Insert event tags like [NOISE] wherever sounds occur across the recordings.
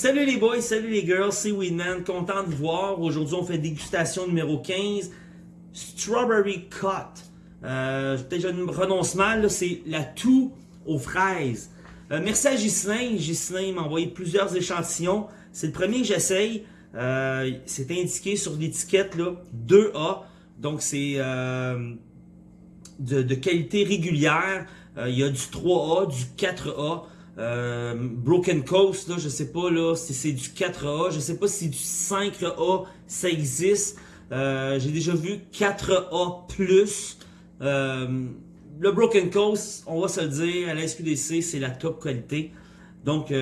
Salut les boys, salut les girls, c'est Weedman, content de vous voir. Aujourd'hui, on fait dégustation numéro 15, Strawberry Cut. Euh, Peut-être je me prononce mal, c'est la toux aux fraises. Euh, merci à Ghislain, Ghislain m'a envoyé plusieurs échantillons. C'est le premier que j'essaye. Euh, c'est indiqué sur l'étiquette 2A, donc c'est euh, de, qualité régulière. Il y a du 3A, du 4A. Euh, Broken Coast, là, je sais pas là, si c'est du 4A, je sais pas si du 5A ça existe. Euh, J'ai déjà vu 4A+. Euh, le Broken Coast, on va se le dire, à la SQDC, c'est la top qualité. Donc,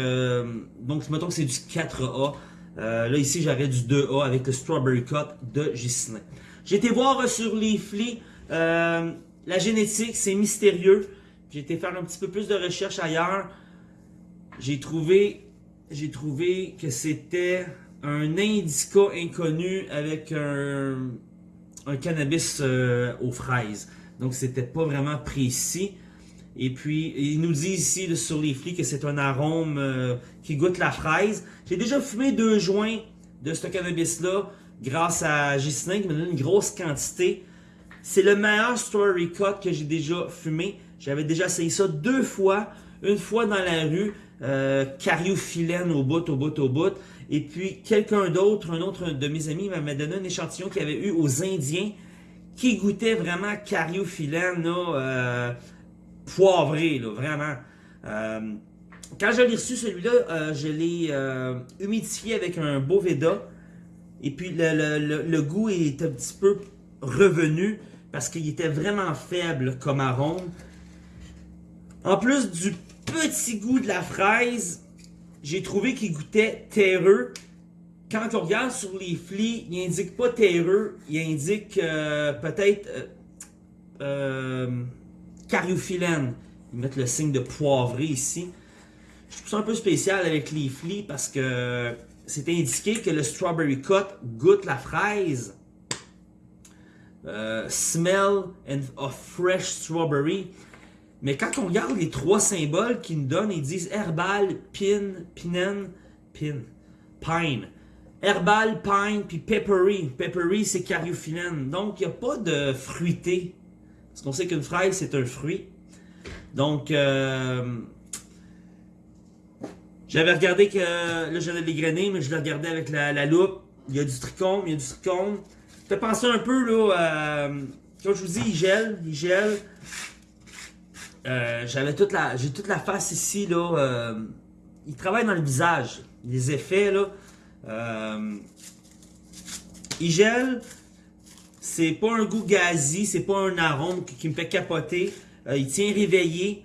donc mettons que c'est du 4A. Euh, là, ici, j'aurais du 2A avec le Strawberry Cut de Gislain. J'ai été voir sur Leafly, euh, la génétique, c'est mystérieux. J'ai été faire un petit peu plus de recherche ailleurs j'ai trouvé, j'ai trouvé que c'était un indica inconnu avec un, cannabis euh, aux fraises. Donc c'était pas vraiment précis. Et puis, il nous dit ici sur les flics que c'est un arôme euh, qui goûte la fraise. J'ai déjà fumé deux joints de ce cannabis-là grâce à Ghislain qui me donne une grosse quantité. C'est le meilleur Story Cut que j'ai déjà fumé. J'avais déjà essayé ça deux fois. Une fois dans la rue, euh, cariophyllène au bout, au bout, au bout. Et puis quelqu'un d'autre, un autre de mes amis m'a donné un échantillon qu'il avait eu aux Indiens qui goûtait vraiment cariophyllène, là, euh, poivré, là, vraiment. Euh, quand je l'ai reçu celui-là, euh, je l'ai humidifié avec un Boveda. Et puis le, le, goût est un petit peu revenu parce qu'il était vraiment faible comme arôme. En plus du petit goût de la fraise, j'ai trouvé qu'il goûtait terreux. Quand on regarde sur les flics, il indique pas terreux, il indique euh, peut-être euh, euh, cariophyllène. Ils mettent le signe de poivré ici. Je trouve ça un peu spécial avec les flics parce que c'est indiqué que le strawberry cut goûte la fraise. Euh, smell of fresh strawberry. Mais quand on regarde les trois symboles qu'ils nous donnent, ils disent herbal, pin, pinen, pin, pine. Herbal, pine, puis peppery. Peppery, c'est cariophyllène. Donc, il n'y a pas de fruité. Parce qu'on sait qu'une fraise, c'est un fruit. Donc, euh, j'avais regardé que, là, j'avais les grenets, mais je le regardais avec la, loupe. Il y a du trichome, il y a du trichome. Fait penser un peu, là, à, comme je vous dis, il gèle, il gèle. Euh, j'avais toute la j'ai toute la face ici là euh, il travaille dans le visage les effets là. Euh, il gèle c'est pas un goût gazi c'est pas un arôme qui, me fait capoter. Il tient réveillé.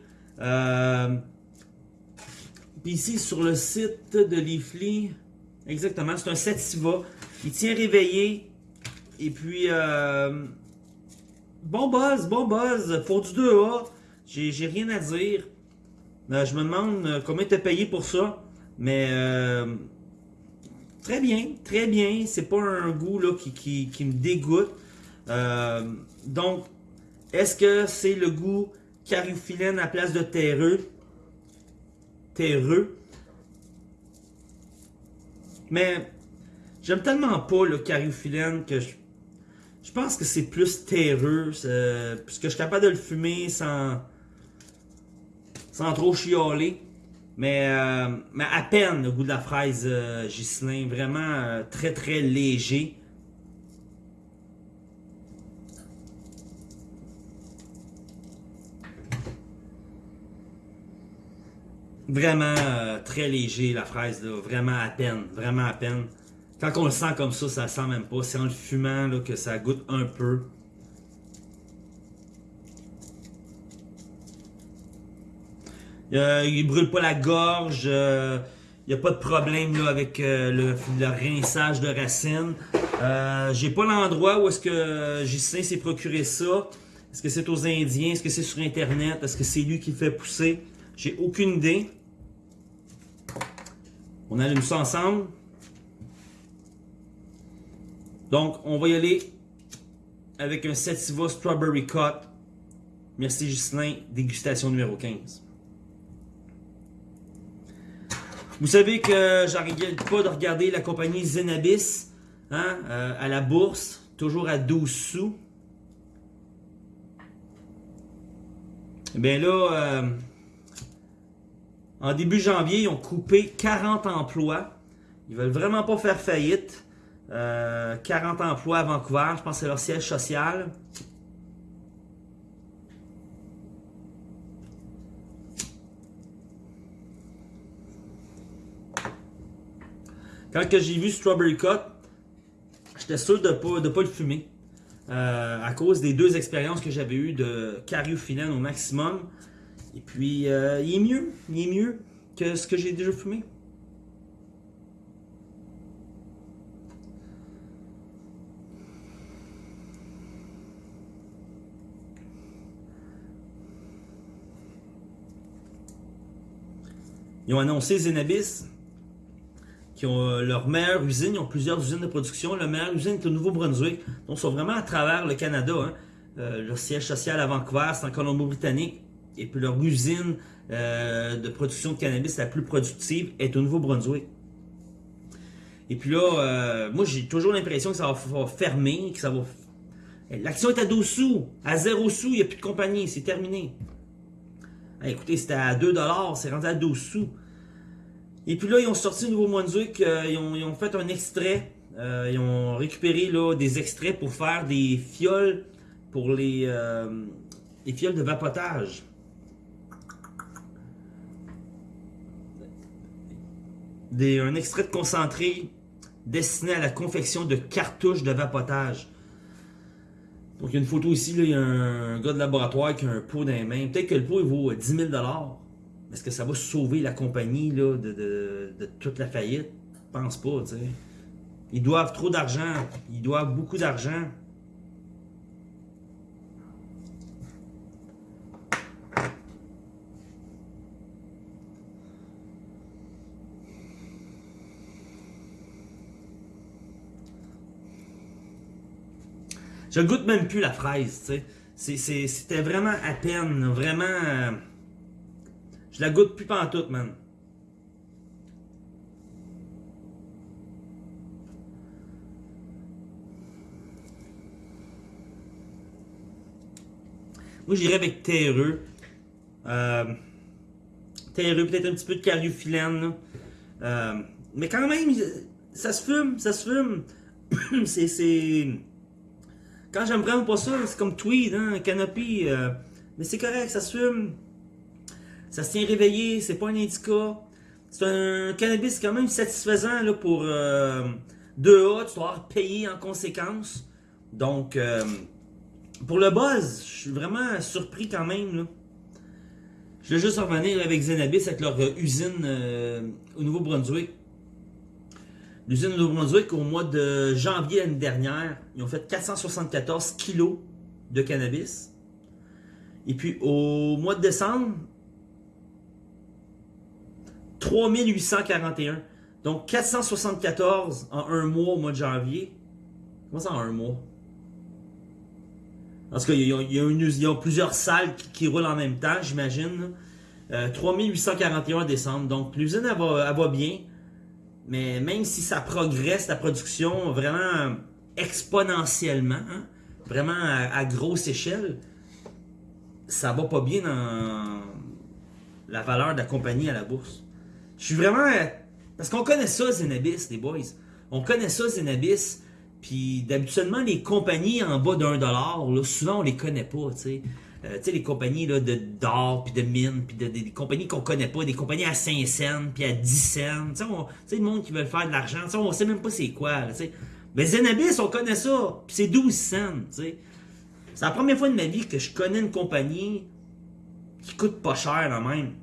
Puis ici sur le site de Leafly exactement c'est un sativa. Il tient réveillé. Et puis bon buzz bon buzz pour du 2A j'ai rien à dire. Euh, je me demande euh, combien tu as payé pour ça. Mais euh, très bien, très bien. C'est pas un goût là, qui, qui, me dégoûte. Donc, est-ce que c'est le goût cariophyllène à place de terreux? Terreux? Mais j'aime tellement pas le cariophyllène que je, je pense que c'est plus terreux. Puisque je suis capable de le fumer sans sans trop chialer. Mais, euh, mais à peine le goût de la fraise euh, vraiment euh, très très léger. Vraiment euh, très léger la fraise, vraiment à peine, vraiment à peine. Quand on le sent comme ça, ça sent même pas. C'est en le fumant là, que ça goûte un peu. Euh, il brûle pas la gorge. Euh, il n'y a pas de problème avec euh, le, rinçage de racines. Euh, J'ai pas l'endroit où est-ce que Gislain s'est procuré ça. Est-ce que c'est aux Indiens? Est-ce que c'est sur Internet? Est-ce que c'est lui qui fait pousser? J'ai aucune idée. On allume ça ensemble. Donc, on va y aller avec un Sativa Strawberry Cut. Merci Gislain, dégustation numéro 15. Vous savez que j'arrête pas de regarder la compagnie Zenabis hein, euh, à la bourse, toujours à 12 sous. Eh bien là, euh, en début janvier, ils ont coupé 40 emplois. Ils veulent vraiment pas faire faillite. 40 euh, emplois à Vancouver, je pense que c'est leur siège social. Quand j'ai vu Strawberry Cut, j'étais sûr de ne pas, de pas le fumer. Euh, à cause des deux expériences que j'avais eues de cariophyllène au maximum. Et puis, euh, il est mieux. Il est mieux que ce que j'ai déjà fumé. Ils ont annoncé Zenabis qui ont euh, leur meilleure usine. Ils ont plusieurs usines de production. La meilleure usine est au Nouveau-Brunswick. Donc, ils sont vraiment à travers le Canada. Hein. Euh, leur siège social à Vancouver, c'est en Colombie-Britannique. Et puis leur usine euh, de production de cannabis la plus productive est au Nouveau-Brunswick. Et puis là, moi j'ai toujours l'impression que ça va, fermer, que ça va... L'action est à 12 sous, à 0 sous, il n'y a plus de compagnie, c'est terminé. écoutez, c'était à 2$, c'est rendu à 12 sous. Et puis là, ils ont sorti au Nouveau-Brunswick, euh, ils, ont, fait un extrait. Euh, ils ont récupéré là, des extraits pour faire des fioles pour les, euh, fioles de vapotage. un extrait de concentré destiné à la confection de cartouches de vapotage. Donc il y a une photo ici, il y a un gars de laboratoire qui a un pot dans les mains. Peut-être que le pot il vaut 10 000 est-ce que ça va sauver la compagnie là, de, toute la faillite? Pense pas, tu sais. Ils doivent trop d'argent. Ils doivent beaucoup d'argent. Je goûte même plus la fraise, tu sais. C'était vraiment à peine, vraiment... Je la goûte plus pantoute, man. Moi, j'irais avec terreux. Euh, terreux, peut-être un petit peu de cariophyllène. Euh, mais quand même, ça se fume, ça se fume. [COUGHS] c'est... Quand j'aime vraiment pas ça, c'est comme tweed, hein, canopy. Euh, mais c'est correct, ça se fume. Ça se tient réveillé, c'est pas un indica. C'est un cannabis quand même satisfaisant là, pour euh, 2A, tu dois payer en conséquence. Donc, euh, pour le buzz, je suis vraiment surpris quand même. Je vais juste revenir avec Zenabis, avec leur euh, usine euh, au Nouveau-Brunswick. L'usine au Nouveau-Brunswick, au mois de janvier l'année dernière, ils ont fait 474 kilos de cannabis. Et puis au mois de décembre, 3841. Donc 474 en un mois au mois de janvier. Comment ça en un mois? Parce qu'il y, a plusieurs salles qui, roulent en même temps, j'imagine. 3841 en décembre. Donc l'usine, elle va, bien. Mais même si ça progresse, la production, vraiment exponentiellement, hein, vraiment à, grosse échelle, ça va pas bien dans la valeur de la compagnie à la bourse. Je suis vraiment... Parce qu'on connaît ça, Zenabis, les boys. On connaît ça, Zenabis. Puis d'habituellement, les compagnies en bas d'un dollar, là, souvent on les connaît pas, tu sais. Euh, tu sais, les compagnies là, de d'or, puis de mine, puis de, des compagnies qu'on connaît pas, des compagnies à 5 cents, puis à 10 cents. Tu sais, le monde qui veut faire de l'argent, tu sais, on sait même pas c'est quoi, tu sais. Mais Zenabis, on connaît ça, puis c'est 12 cents, tu sais. C'est la première fois de ma vie que je connais une compagnie qui coûte pas cher, là même.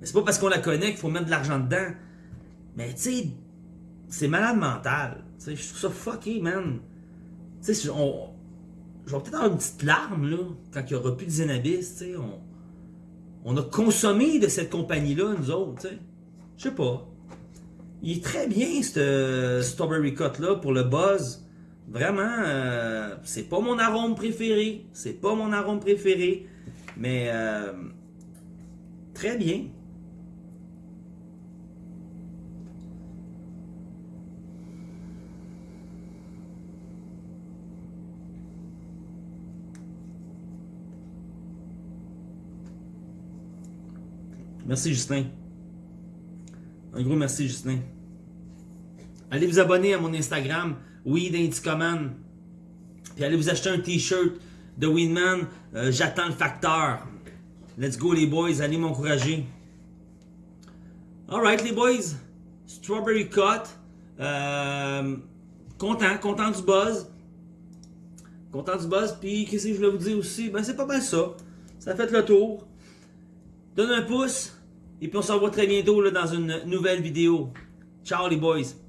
Mais c'est pas parce qu'on la connaît qu'il faut mettre de l'argent dedans. Mais tu sais, c'est malade mental. Je trouve ça fucké, man. Tu sais, on... je vais peut-être avoir une petite larme, là, quand il n'y aura plus de Zenabis, tu sais. On... on a consommé de cette compagnie-là, nous autres, tu sais. Je sais pas. Il est très bien, ce Strawberry Cut-là, pour le buzz. Vraiment, euh, c'est pas mon arôme préféré. C'est pas mon arôme préféré. Mais, euh, très bien. Merci Justin. Un gros merci Justin. Allez vous abonner à mon Instagram, Weed Indicoman. Puis allez vous acheter un t-shirt de Weedman. Euh, J'attends le facteur. Let's go les boys, allez m'encourager. Alright les boys. Strawberry Cut. Euh, content, content du buzz. Content du buzz. Puis qu'est-ce que je voulais vous dire aussi? Ben c'est pas mal ça. Ça fait le tour. Donne un pouce. Et puis on se revoit très bientôt dans une nouvelle vidéo. Ciao les boys.